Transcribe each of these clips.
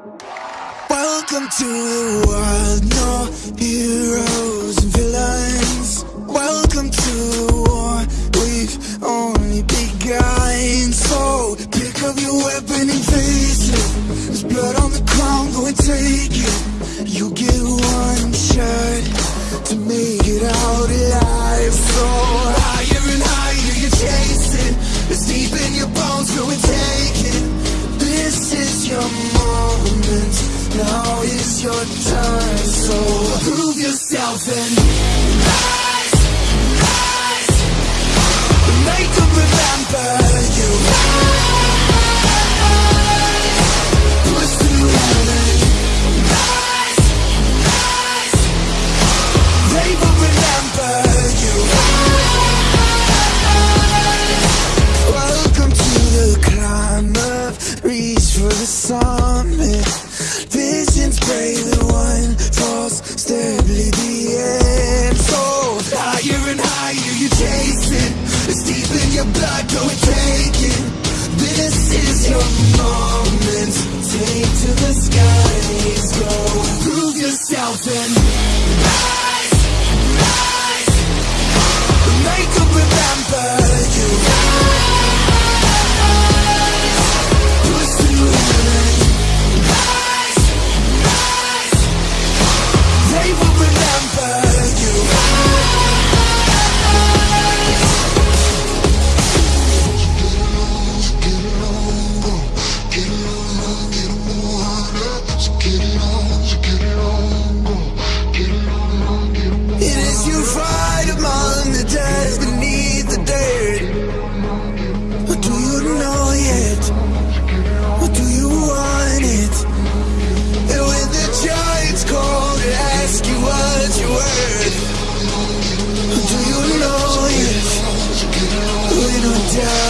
Welcome to the wild, no heroes and villains. Welcome to the war, we've only begun. So pick up your weapon and face it. There's blood on the ground, go and take it. your time so fire you chasing It's deep in your blood, go and take it. This is your moment. down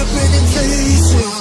I've been facing